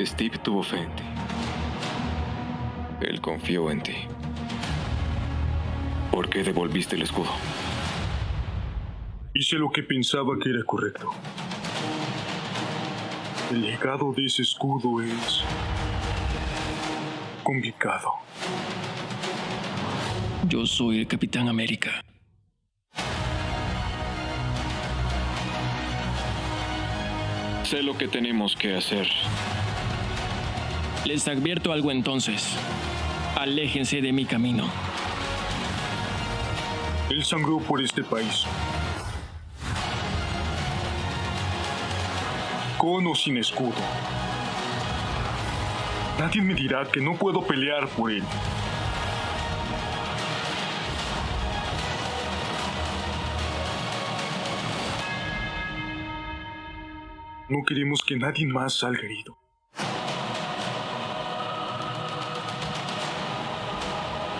Steve tuvo fe en ti. Él confió en ti. ¿Por qué devolviste el escudo? Hice lo que pensaba que era correcto. El legado de ese escudo es complicado. Yo soy el Capitán América. Sé lo que tenemos que hacer. Les advierto algo entonces. Aléjense de mi camino. Él sangró por este país. Con o sin escudo. Nadie me dirá que no puedo pelear por él. No queremos que nadie más salga herido.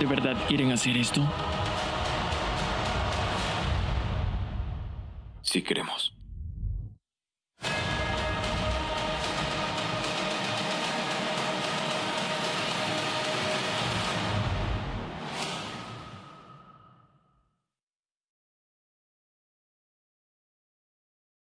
¿De verdad quieren hacer esto? Si queremos.